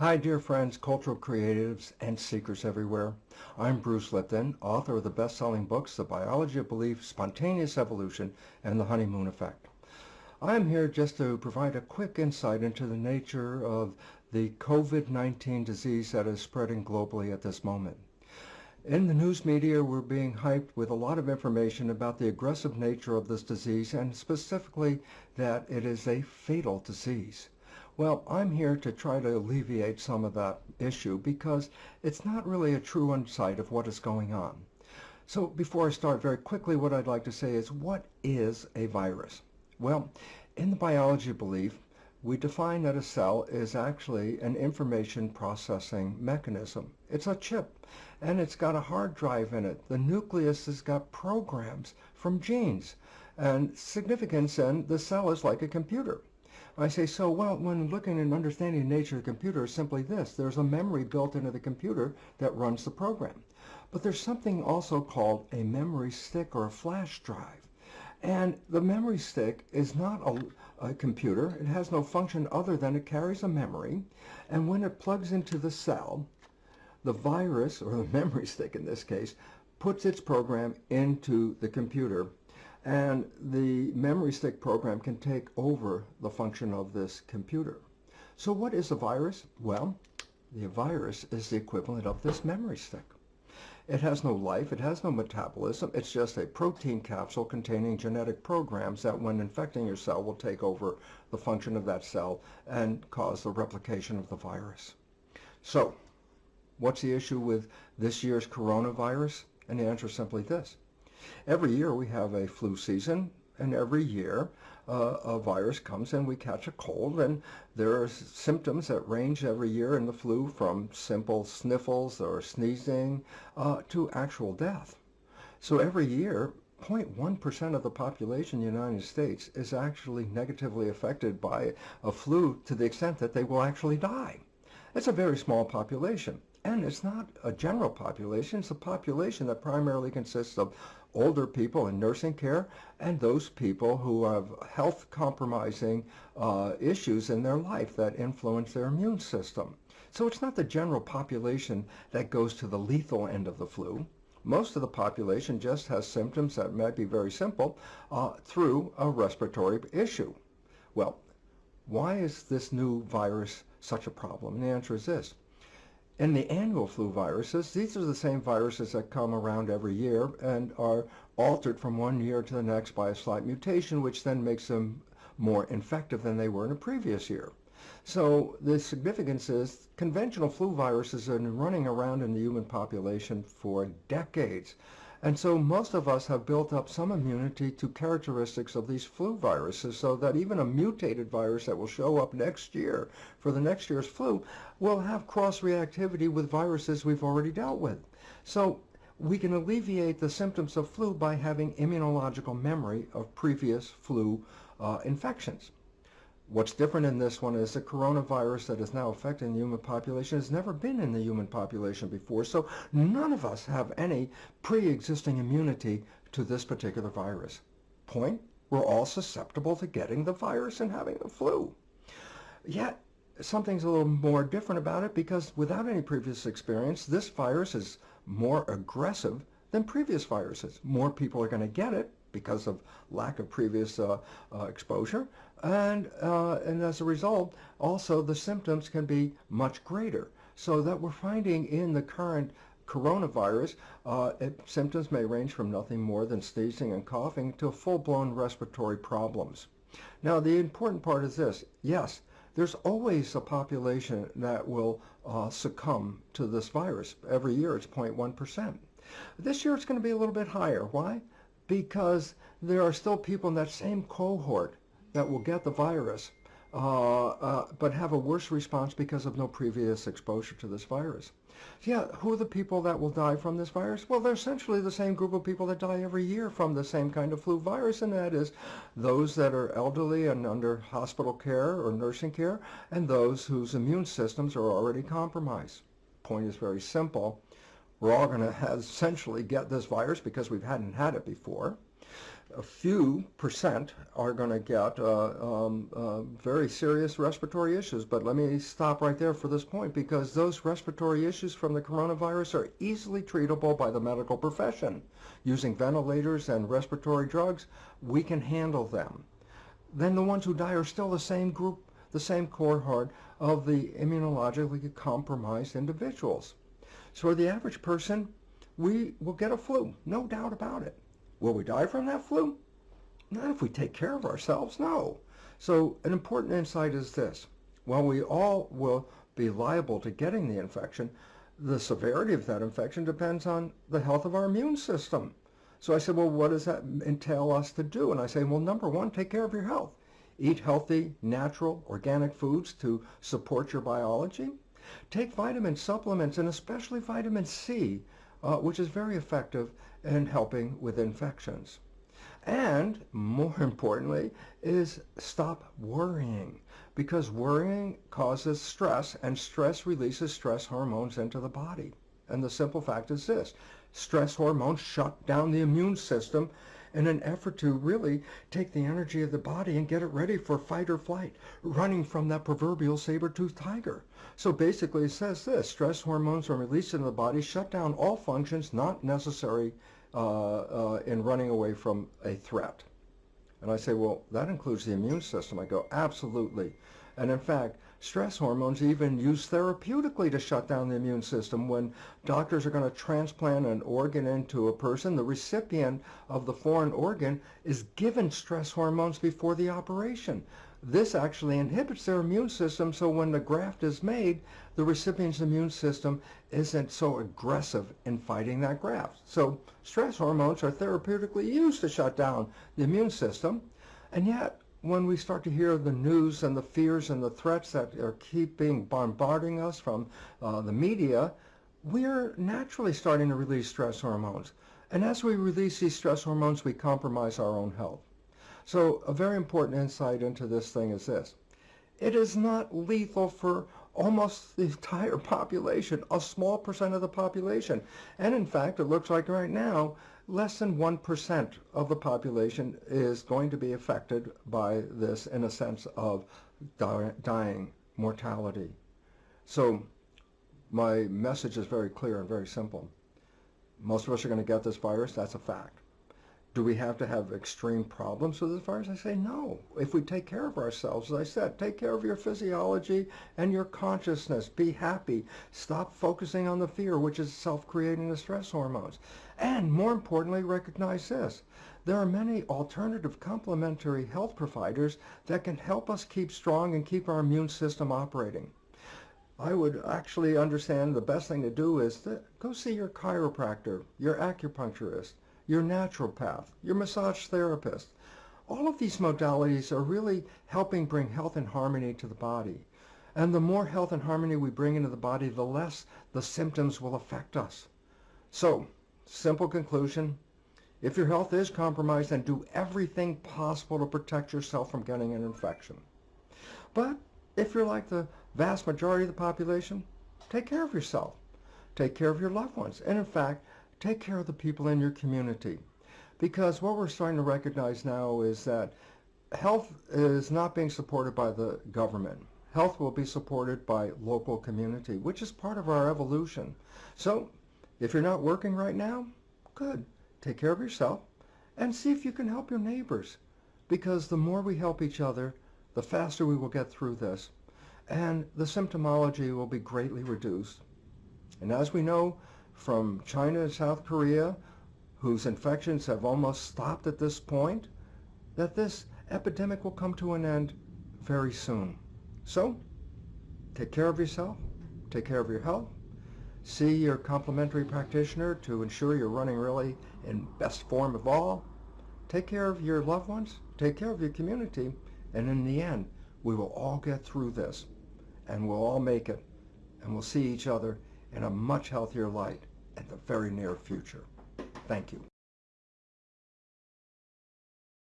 Hi, dear friends, cultural creatives, and seekers everywhere. I'm Bruce Lipton, author of the best-selling books The Biology of Belief, Spontaneous Evolution, and The Honeymoon Effect. I'm here just to provide a quick insight into the nature of the COVID-19 disease that is spreading globally at this moment. In the news media, we're being hyped with a lot of information about the aggressive nature of this disease and specifically that it is a fatal disease. Well, I'm here to try to alleviate some of that issue because it's not really a true insight of what is going on. So before I start very quickly, what I'd like to say is what is a virus? Well, in the biology belief, we define that a cell is actually an information processing mechanism. It's a chip and it's got a hard drive in it. The nucleus has got programs from genes and significance and the cell is like a computer. I say, so well, when looking and understanding the nature of computer is simply this. There's a memory built into the computer that runs the program. But there's something also called a memory stick or a flash drive. And the memory stick is not a, a, computer. It has no function other than it carries a memory. And when it plugs into the cell, the virus, or the memory stick in this case, puts its program into the computer and the memory stick program can take over the function of this computer. So what is a virus? Well, the virus is the equivalent of this memory stick. It has no life, it has no metabolism, it's just a protein capsule containing genetic programs that when infecting your cell will take over the function of that cell and cause the replication of the virus. So, what's the issue with this year's coronavirus? And the answer is simply this. Every year we have a flu season, and every year uh, a virus comes and we catch a cold, and there are symptoms that range every year in the flu from simple sniffles or sneezing uh, to actual death. So every year 0.1% of the population in the United States is actually negatively affected by a flu to the extent that they will actually die. It's a very small population. And it's not a general population, it's a population that primarily consists of older people in nursing care and those people who have health compromising uh, issues in their life that influence their immune system. So it's not the general population that goes to the lethal end of the flu. Most of the population just has symptoms that might be very simple uh, through a respiratory issue. Well, why is this new virus such a problem? And the answer is this. In the annual flu viruses, these are the same viruses that come around every year and are altered from one year to the next by a slight mutation, which then makes them more infective than they were in a previous year. So the significance is conventional flu viruses have been running around in the human population for decades. And so most of us have built up some immunity to characteristics of these flu viruses so that even a mutated virus that will show up next year for the next year's flu will have cross-reactivity with viruses we've already dealt with. So we can alleviate the symptoms of flu by having immunological memory of previous flu uh, infections. What's different in this one is the coronavirus that is now affecting the human population has never been in the human population before, so none of us have any pre-existing immunity to this particular virus. Point, we're all susceptible to getting the virus and having the flu. Yet, something's a little more different about it because without any previous experience, this virus is more aggressive than previous viruses. More people are going to get it because of lack of previous uh, uh, exposure. And, uh, and as a result, also the symptoms can be much greater. So that we're finding in the current coronavirus, uh, it, symptoms may range from nothing more than sneezing and coughing to full-blown respiratory problems. Now, the important part is this. Yes, there's always a population that will uh, succumb to this virus. Every year it's 0.1%. This year it's going to be a little bit higher. Why? Because there are still people in that same cohort that will get the virus uh, uh, but have a worse response because of no previous exposure to this virus. So yeah, who are the people that will die from this virus? Well, they're essentially the same group of people that die every year from the same kind of flu virus, and that is those that are elderly and under hospital care or nursing care, and those whose immune systems are already compromised. Point is very simple we're all going to essentially get this virus because we hadn't had it before. a few percent are going to get uh, um, uh, very serious respiratory issues. But let me stop right there for this point because those respiratory issues from the coronavirus are easily treatable by the medical profession. Using ventilators and respiratory drugs, we can handle them. Then the ones who die are still the same group, the same cohort of the immunologically compromised individuals. So the average person, we will get a flu, no doubt about it. Will we die from that flu? Not if we take care of ourselves, no. So an important insight is this. While we all will be liable to getting the infection, the severity of that infection depends on the health of our immune system. So I said, well, what does that entail us to do? And I say, well, number one, take care of your health. Eat healthy, natural, organic foods to support your biology. Take vitamin supplements and especially vitamin C, uh, which is very effective in helping with infections. And more importantly is stop worrying because worrying causes stress and stress releases stress hormones into the body. And the simple fact is this, stress hormones shut down the immune system in an effort to really take the energy of the body and get it ready for fight or flight, running from that proverbial saber-toothed tiger. So basically it says this, stress hormones are released into the body, shut down all functions not necessary uh, uh, in running away from a threat. And I say, well, that includes the immune system. I go, absolutely. And in fact, stress hormones even used therapeutically to shut down the immune system. When doctors are going to transplant an organ into a person, the recipient of the foreign organ is given stress hormones before the operation. This actually inhibits their immune system, so when the graft is made, the recipient's immune system isn't so aggressive in fighting that graft. So stress hormones are therapeutically used to shut down the immune system, and yet when we start to hear the news and the fears and the threats that are keeping bombarding us from uh, the media, we're naturally starting to release stress hormones. And as we release these stress hormones, we compromise our own health. So a very important insight into this thing is this. It is not lethal for almost the entire population, a small percent of the population. And in fact, it looks like right now, less than 1% of the population is going to be affected by this in a sense of dying, mortality. So my message is very clear and very simple. Most of us are going to get this virus, that's a fact. Do we have to have extreme problems with this virus? I say no. If we take care of ourselves, as I said, take care of your physiology and your consciousness. Be happy. Stop focusing on the fear, which is self-creating the stress hormones. And more importantly, recognize this. There are many alternative complementary health providers that can help us keep strong and keep our immune system operating. I would actually understand the best thing to do is to go see your chiropractor, your acupuncturist, your naturopath, your massage therapist. All of these modalities are really helping bring health and harmony to the body. And the more health and harmony we bring into the body, the less the symptoms will affect us. So, simple conclusion, if your health is compromised, then do everything possible to protect yourself from getting an infection. But if you're like the vast majority of the population, take care of yourself. Take care of your loved ones. And in fact, take care of the people in your community. Because what we're starting to recognize now is that health is not being supported by the government. Health will be supported by local community, which is part of our evolution. So if you're not working right now, good. Take care of yourself and see if you can help your neighbors. Because the more we help each other, the faster we will get through this. And the symptomology will be greatly reduced. And as we know, from China and South Korea, whose infections have almost stopped at this point, that this epidemic will come to an end very soon. So, take care of yourself, take care of your health, see your complementary practitioner to ensure you're running really in best form of all, take care of your loved ones, take care of your community, and in the end, we will all get through this, and we'll all make it, and we'll see each other in a much healthier light in the very near future. Thank you.